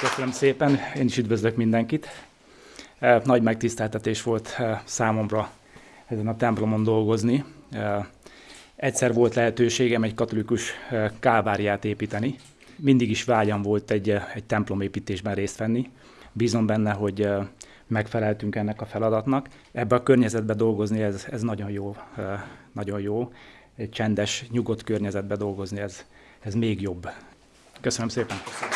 Köszönöm szépen, én is üdvözlök mindenkit. Eh, nagy megtiszteltetés volt eh, számomra ezen a templomon dolgozni. Eh, egyszer volt lehetőségem egy katolikus káváriát építeni. Mindig is vágyam volt egy, egy templomépítésben részt venni. Bízom benne, hogy megfeleltünk ennek a feladatnak. Ebbe a környezetbe dolgozni, ez, ez nagyon jó, nagyon jó. Egy csendes, nyugodt környezetbe dolgozni, ez, ez még jobb. Köszönöm szépen! Köszönöm.